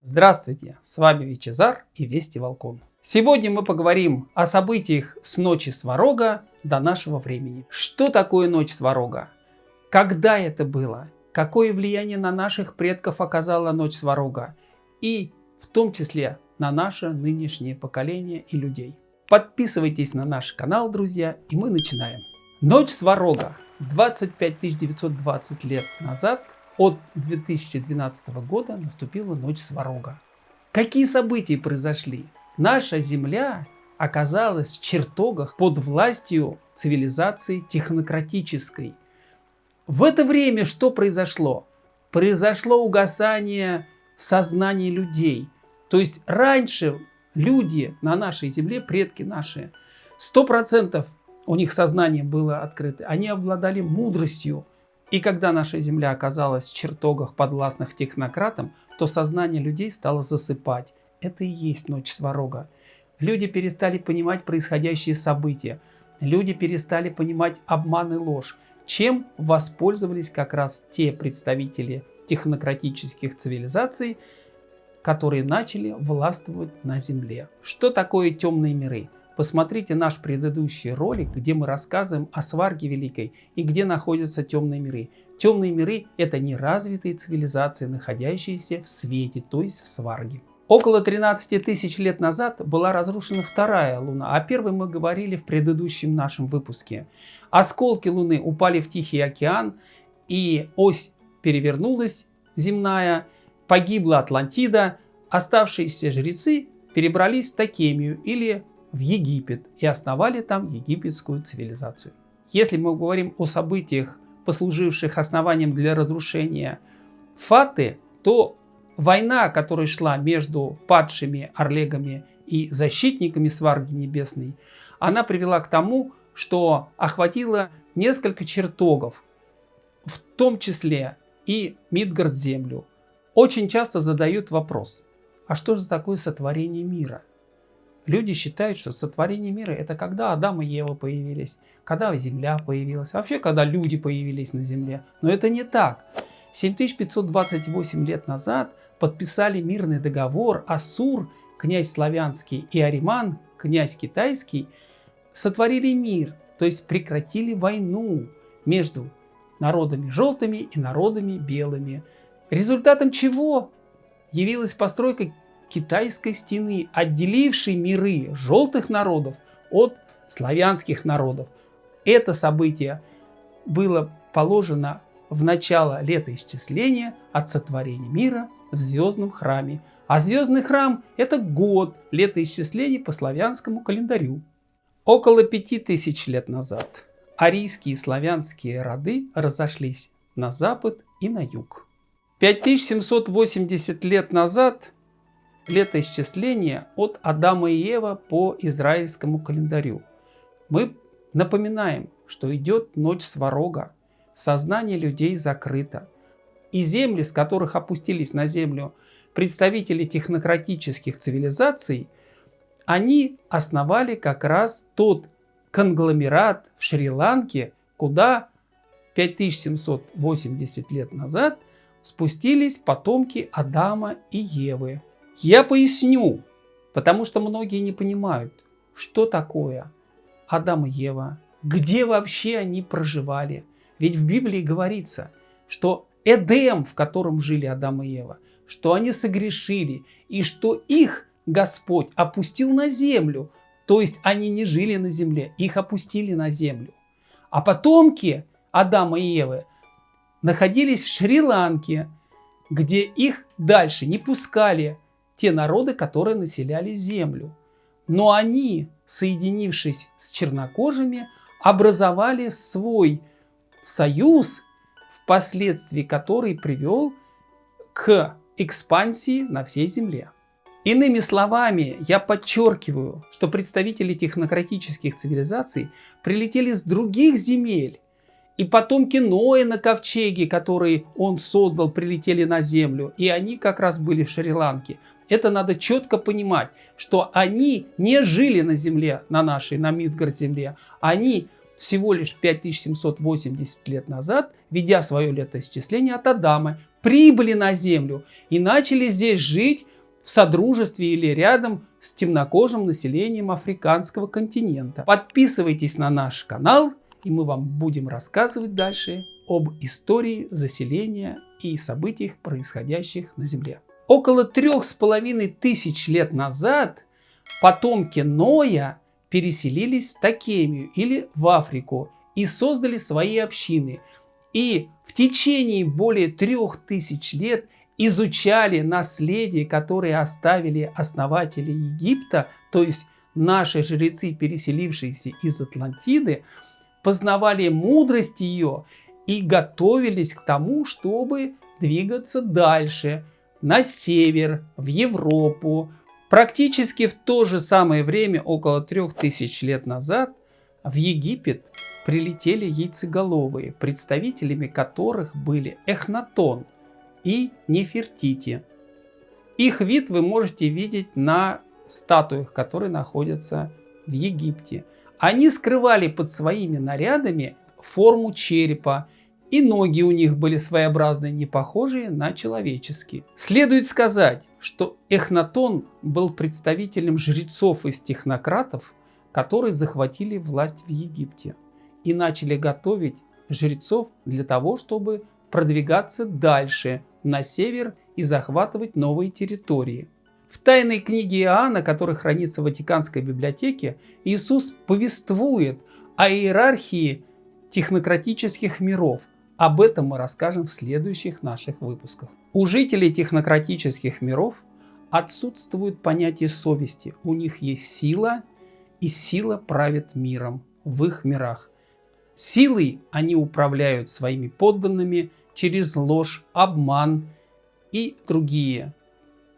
Здравствуйте, с вами Вичезар и Вести Волкон. Сегодня мы поговорим о событиях с ночи Сварога до нашего времени. Что такое ночь Сварога? Когда это было? Какое влияние на наших предков оказала ночь Сварога? И в том числе на наше нынешнее поколение и людей. Подписывайтесь на наш канал, друзья, и мы начинаем. Ночь Сварога. 25 920 лет назад, от 2012 года, наступила ночь Сварога. Какие события произошли? Наша Земля оказалась в чертогах под властью цивилизации технократической. В это время что произошло? Произошло угасание сознания людей. То есть раньше люди на нашей земле, предки наши, сто процентов у них сознание было открыто, они обладали мудростью. И когда наша земля оказалась в чертогах подвластных технократам, то сознание людей стало засыпать. Это и есть ночь сварога. Люди перестали понимать происходящие события. Люди перестали понимать обман и ложь. Чем воспользовались как раз те представители технократических цивилизаций, которые начали властвовать на Земле. Что такое темные миры? Посмотрите наш предыдущий ролик, где мы рассказываем о сварге великой и где находятся темные миры. Темные миры – это неразвитые цивилизации, находящиеся в свете, то есть в сварге. Около 13 тысяч лет назад была разрушена вторая Луна, о первой мы говорили в предыдущем нашем выпуске. Осколки Луны упали в Тихий океан, и ось перевернулась земная, погибла Атлантида, оставшиеся жрецы перебрались в Такемию или в Египет и основали там египетскую цивилизацию. Если мы говорим о событиях, послуживших основанием для разрушения Фаты, то война, которая шла между падшими Орлегами и защитниками Сварги Небесной, она привела к тому, что охватила несколько чертогов, в том числе и Мидгард землю. Очень часто задают вопрос, а что же такое сотворение мира? Люди считают, что сотворение мира это когда Адам и Ева появились, когда Земля появилась, вообще когда люди появились на Земле. Но это не так. 7528 лет назад подписали мирный договор Асур, князь славянский, и Ариман, князь китайский, сотворили мир, то есть прекратили войну между народами желтыми и народами белыми. Результатом чего явилась постройка китайской стены, отделившей миры желтых народов от славянских народов. Это событие было положено в начало летоисчисления от сотворения мира в звездном храме. А звездный храм – это год летоисчисления по славянскому календарю. Около пяти тысяч лет назад арийские и славянские роды разошлись на запад и на юг. 5780 лет назад летоисчисление от Адама и Ева по израильскому календарю. Мы напоминаем, что идет ночь сварога, сознание людей закрыто. И земли, с которых опустились на землю представители технократических цивилизаций, они основали как раз тот конгломерат в Шри-Ланке, куда 5780 лет назад спустились потомки Адама и Евы. Я поясню, потому что многие не понимают, что такое Адам и Ева, где вообще они проживали. Ведь в Библии говорится, что Эдем, в котором жили Адам и Ева, что они согрешили, и что их Господь опустил на землю. То есть они не жили на земле, их опустили на землю. А потомки Адама и Евы находились в Шри-Ланке, где их дальше не пускали те народы, которые населяли землю. Но они, соединившись с чернокожими, образовали свой союз, впоследствии который привел к экспансии на всей земле. Иными словами, я подчеркиваю, что представители технократических цивилизаций прилетели с других земель, и потомки Ноя на ковчеге, который он создал, прилетели на землю. И они как раз были в Шри-Ланке. Это надо четко понимать, что они не жили на земле, на нашей, на Мидгар земле. Они всего лишь 5780 лет назад, ведя свое летоисчисление от Адама, прибыли на землю и начали здесь жить в содружестве или рядом с темнокожим населением африканского континента. Подписывайтесь на наш канал, и мы вам будем рассказывать дальше об истории заселения и событиях, происходящих на Земле. Около трех с половиной тысяч лет назад потомки Ноя переселились в Такемию или в Африку и создали свои общины. И в течение более трех тысяч лет изучали наследие, которое оставили основатели Египта, то есть наши жрецы, переселившиеся из Атлантиды, познавали мудрость ее и готовились к тому, чтобы двигаться дальше, на север, в Европу. Практически в то же самое время, около трех тысяч лет назад, в Египет прилетели яйцеголовые, представителями которых были Эхнатон и Нефертити. Их вид вы можете видеть на статуях, которые находятся в Египте. Они скрывали под своими нарядами форму черепа, и ноги у них были своеобразные, не похожие на человеческие. Следует сказать, что Эхнатон был представителем жрецов из технократов, которые захватили власть в Египте и начали готовить жрецов для того, чтобы продвигаться дальше на север и захватывать новые территории. В тайной книге Иоанна, которая хранится в Ватиканской библиотеке, Иисус повествует о иерархии технократических миров. Об этом мы расскажем в следующих наших выпусках. У жителей технократических миров отсутствует понятие совести. У них есть сила, и сила правит миром в их мирах. Силой они управляют своими подданными через ложь, обман и другие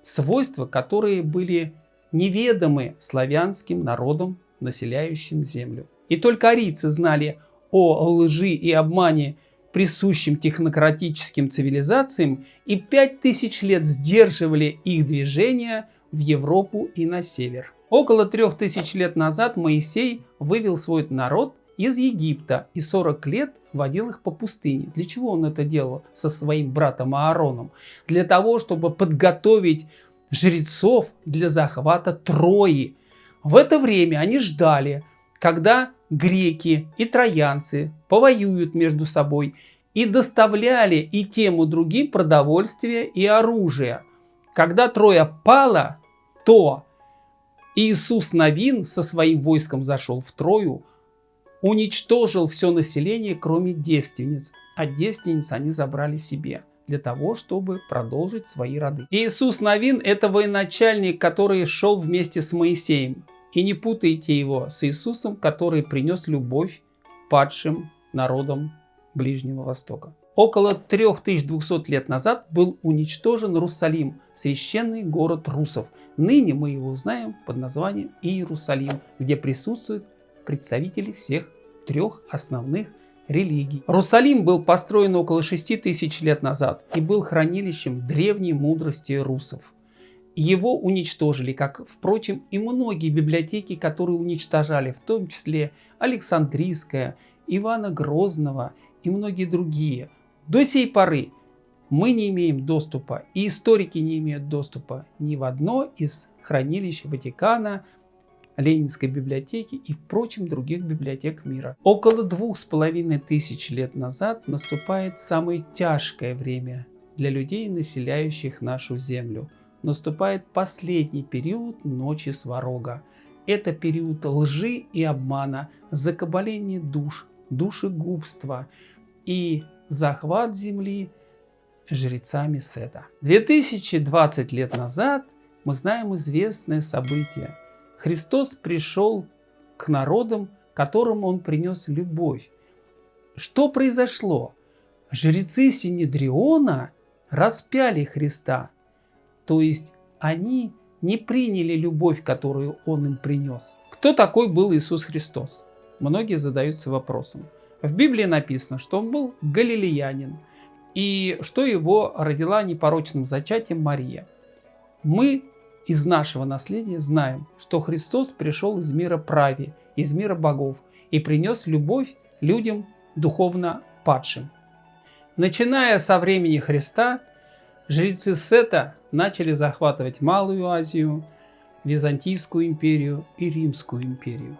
свойства, которые были неведомы славянским народам, населяющим землю. И только арийцы знали о лжи и обмане, присущим технократическим цивилизациям, и пять тысяч лет сдерживали их движение в Европу и на север. Около трех тысяч лет назад Моисей вывел свой народ из Египта и 40 лет водил их по пустыне. Для чего он это делал со своим братом Аароном? Для того, чтобы подготовить жрецов для захвата Трои. В это время они ждали, когда греки и троянцы повоюют между собой и доставляли и тем и другим продовольствие и оружие. Когда Троя пала, то Иисус Новин со своим войском зашел в Трою, уничтожил все население, кроме девственниц, а девственниц они забрали себе для того, чтобы продолжить свои роды. Иисус Новин – это военачальник, который шел вместе с Моисеем. И не путайте его с Иисусом, который принес любовь падшим народам Ближнего Востока. Около 3200 лет назад был уничтожен Русалим, священный город русов. Ныне мы его знаем под названием Иерусалим, где присутствуют представители всех трех основных религий. Русалим был построен около 6000 лет назад и был хранилищем древней мудрости русов. Его уничтожили, как, впрочем, и многие библиотеки, которые уничтожали, в том числе Александрийская, Ивана Грозного и многие другие. До сей поры мы не имеем доступа, и историки не имеют доступа ни в одно из хранилищ Ватикана, Ленинской библиотеки и, впрочем, других библиотек мира. Около двух с половиной тысяч лет назад наступает самое тяжкое время для людей, населяющих нашу Землю. Наступает последний период ночи Сварога. Это период лжи и обмана, закабаления душ, душегубства и захват Земли жрецами Сета. 2020 лет назад мы знаем известное событие – Христос пришел к народам, которым Он принес любовь. Что произошло? Жрецы Синедриона распяли Христа, то есть они не приняли любовь, которую Он им принес. Кто такой был Иисус Христос? Многие задаются вопросом. В Библии написано, что он был галилеянин, и что его родила непорочным зачатием Мария. Мы из нашего наследия знаем, что Христос пришел из мира прави, из мира богов и принес любовь людям духовно падшим. Начиная со времени Христа, жрецы Сета начали захватывать Малую Азию, Византийскую империю и Римскую империю.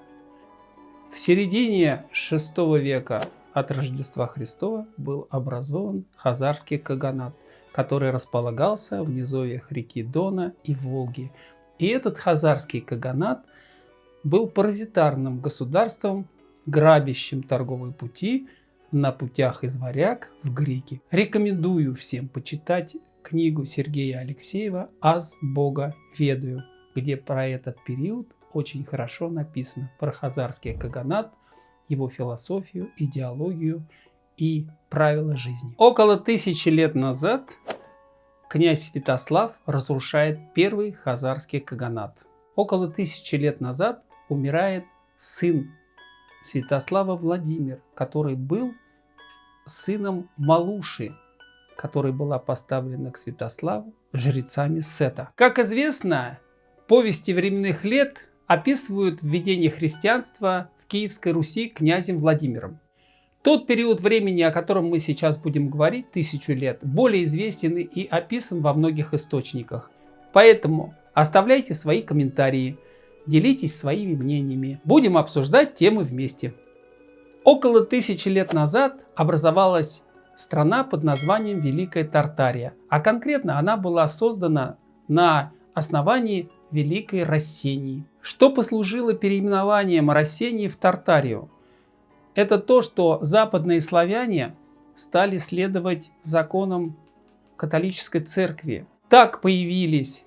В середине VI века от Рождества Христова был образован Хазарский Каганат, который располагался в низовьях реки Дона и Волги. И этот Хазарский Каганат был паразитарным государством, грабящим торговые пути на путях из Варяг в Греки. Рекомендую всем почитать книгу Сергея Алексеева «Аз Бога ведаю», где про этот период очень хорошо написано, про Хазарский Каганат, его философию, идеологию и правила жизни. Около тысячи лет назад князь Святослав разрушает первый Хазарский Каганат. Около тысячи лет назад умирает сын Святослава Владимир, который был сыном Малуши, которая была поставлена к Святославу жрецами Сета. Как известно, повести временных лет описывают введение христианства в Киевской Руси князем Владимиром. Тот период времени, о котором мы сейчас будем говорить, тысячу лет, более известен и описан во многих источниках. Поэтому оставляйте свои комментарии, делитесь своими мнениями. Будем обсуждать темы вместе. Около тысячи лет назад образовалась страна под названием Великая Тартария, а конкретно она была создана на основании Великой Рассении. Что послужило переименованием Рассении в Тартарию? Это то, что западные славяне стали следовать законам католической церкви. Так появились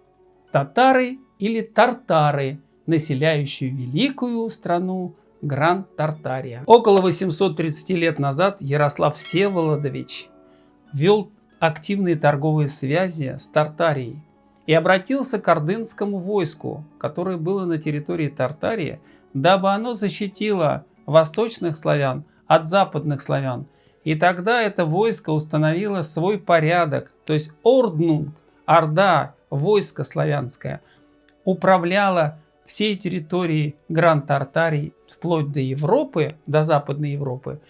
татары или тартары, населяющие великую страну Гранд-Тартария. Около 830 лет назад Ярослав Всеволодович вел активные торговые связи с Тартарией и обратился к ордынскому войску, которое было на территории Тартарии, дабы оно защитило восточных славян от западных славян. И тогда это войско установило свой порядок, то есть Орднунг, Орда, войско славянское, управляло всей территорией Гранд-Тартарии вплоть до Европы, до Западной Европы.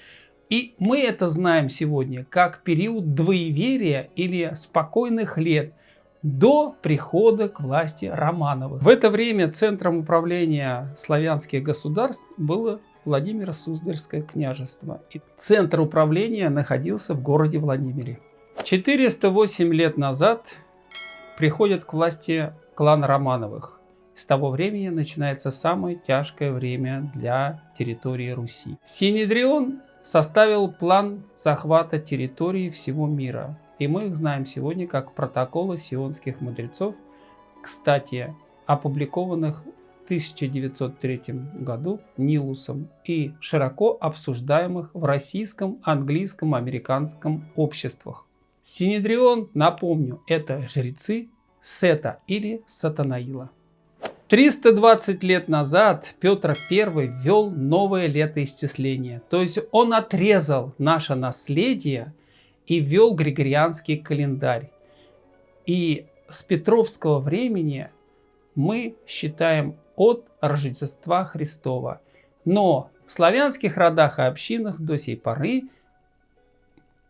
И мы это знаем сегодня как период двоеверия или спокойных лет – до прихода к власти Романовых. В это время центром управления славянских государств было Владимиро Суздальское княжество. И центр управления находился в городе Владимире. 408 лет назад приходит к власти клан Романовых. С того времени начинается самое тяжкое время для территории Руси. Синедрион составил план захвата территории всего мира. И мы их знаем сегодня как протоколы сионских мудрецов, кстати, опубликованных 1903 году Нилусом и широко обсуждаемых в российском, английском, американском обществах. Синедрион, напомню, это жрецы Сета или Сатанаила. 320 лет назад Петр I ввел новое летоисчисление, то есть он отрезал наше наследие и ввел Григорианский календарь. И с Петровского времени мы считаем от Рождества Христова. Но в славянских родах и общинах до сей поры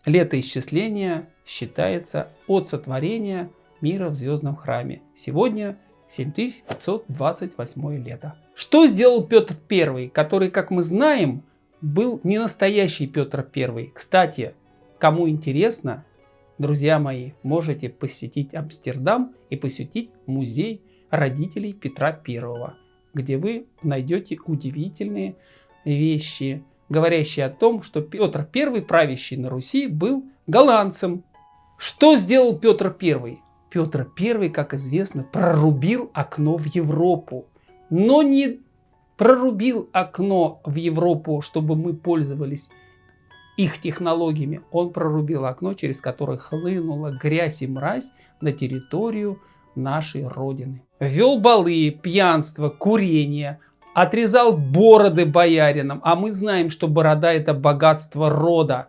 летоисчисление считается от сотворения мира в звездном храме. Сегодня 7528 лето. Что сделал Петр I, который, как мы знаем, был не настоящий Петр I? Кстати, Кому интересно, друзья мои, можете посетить Амстердам и посетить музей родителей Петра I, где вы найдете удивительные вещи, говорящие о том, что Петр I, правящий на Руси, был голландцем. Что сделал Петр I? Петр I, как известно, прорубил окно в Европу, но не прорубил окно в Европу, чтобы мы пользовались их технологиями, он прорубил окно, через которое хлынула грязь и мразь на территорию нашей Родины. Вел балы, пьянство, курение, отрезал бороды бояринам, а мы знаем, что борода это богатство рода.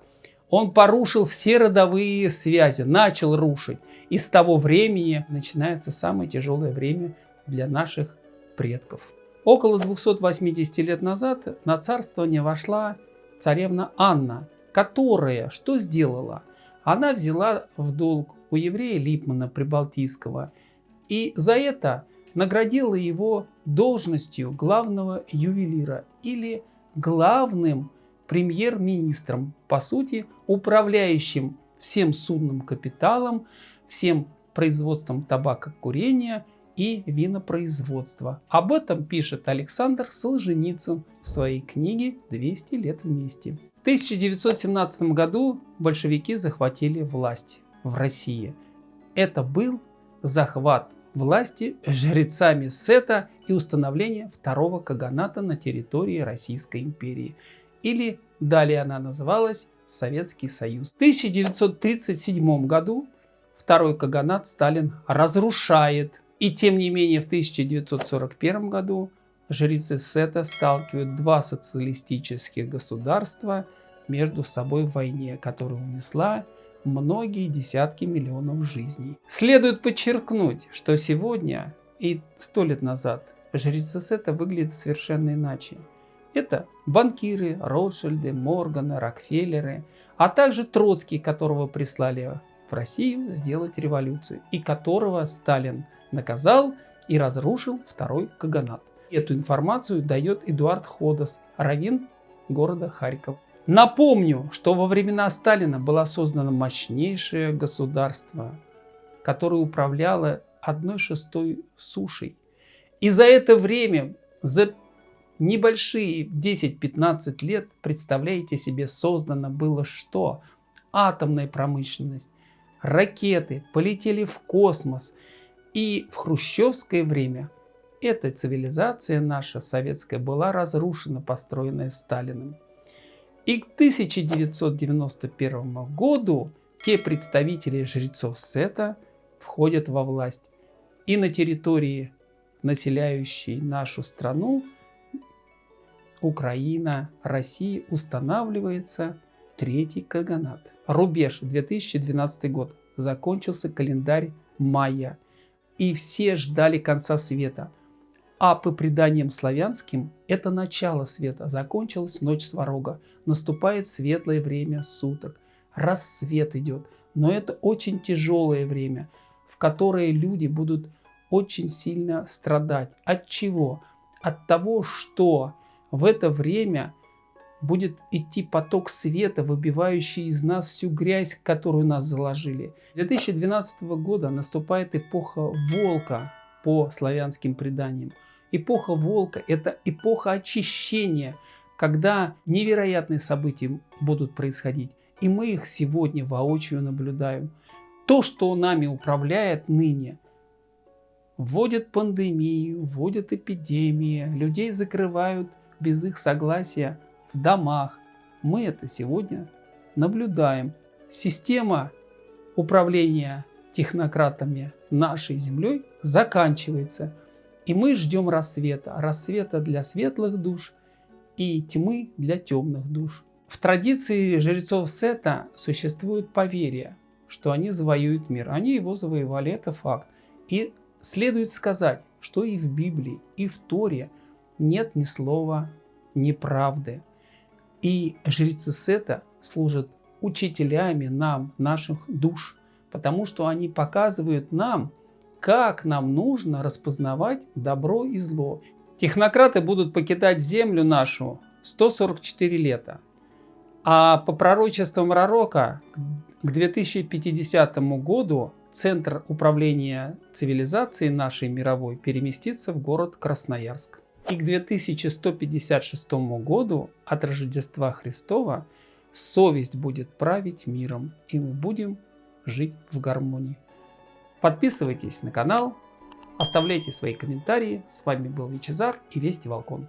Он порушил все родовые связи, начал рушить. И с того времени начинается самое тяжелое время для наших предков. Около 280 лет назад на царствование вошла царевна Анна, которая что сделала? Она взяла в долг у еврея Липмана Прибалтийского и за это наградила его должностью главного ювелира или главным премьер-министром, по сути, управляющим всем судным капиталом, всем производством табакокурения и винопроизводства. Об этом пишет Александр Солженицын в своей книге «200 лет вместе». В 1917 году большевики захватили власть в России. Это был захват власти жрецами Сета и установление второго каганата на территории Российской империи. Или далее она называлась Советский Союз. В 1937 году второй каганат Сталин разрушает. И тем не менее в 1941 году жрецы Сета сталкивают два социалистических государства между собой в войне, которая унесла многие десятки миллионов жизней. Следует подчеркнуть, что сегодня и сто лет назад жрецы Сета выглядят совершенно иначе. Это банкиры, Ротшильды, Морганы, Рокфеллеры, а также Троцкий, которого прислали в Россию сделать революцию, и которого Сталин наказал и разрушил второй Каганат. Эту информацию дает Эдуард Ходос, раввин города Харьков. Напомню, что во времена Сталина было создано мощнейшее государство, которое управляло одной шестой сушей. И за это время, за небольшие 10-15 лет, представляете себе, создано было что? Атомная промышленность, ракеты полетели в космос. И в хрущевское время эта цивилизация наша советская была разрушена, построенная Сталиным. И к 1991 году те представители жрецов Сета входят во власть. И на территории, населяющей нашу страну, Украина, Россия, устанавливается третий каганат. Рубеж 2012 год. Закончился календарь мая. И все ждали конца света. А по преданиям славянским, это начало света. Закончилась ночь сварога. Наступает светлое время суток. Рассвет идет. Но это очень тяжелое время, в которое люди будут очень сильно страдать. От чего? От того, что в это время будет идти поток света, выбивающий из нас всю грязь, которую нас заложили. 2012 года наступает эпоха волка по славянским преданиям. Эпоха волка – это эпоха очищения, когда невероятные события будут происходить. И мы их сегодня воочию наблюдаем. То, что нами управляет ныне, вводит пандемию, вводит эпидемии, людей закрывают без их согласия в домах. Мы это сегодня наблюдаем. Система управления технократами нашей землей заканчивается. И мы ждем рассвета. Рассвета для светлых душ и тьмы для темных душ. В традиции жрецов Сета существует поверье, что они завоюют мир. Они его завоевали, это факт. И следует сказать, что и в Библии, и в Торе нет ни слова неправды. И жрецы Сета служат учителями нам, наших душ, потому что они показывают нам, как нам нужно распознавать добро и зло. Технократы будут покидать землю нашу 144 лета. А по пророчествам Ророка к 2050 году центр управления цивилизацией нашей мировой переместится в город Красноярск. И к 2156 году от Рождества Христова совесть будет править миром, и мы будем жить в гармонии. Подписывайтесь на канал, оставляйте свои комментарии. С вами был Вичезар и Вести Волкон.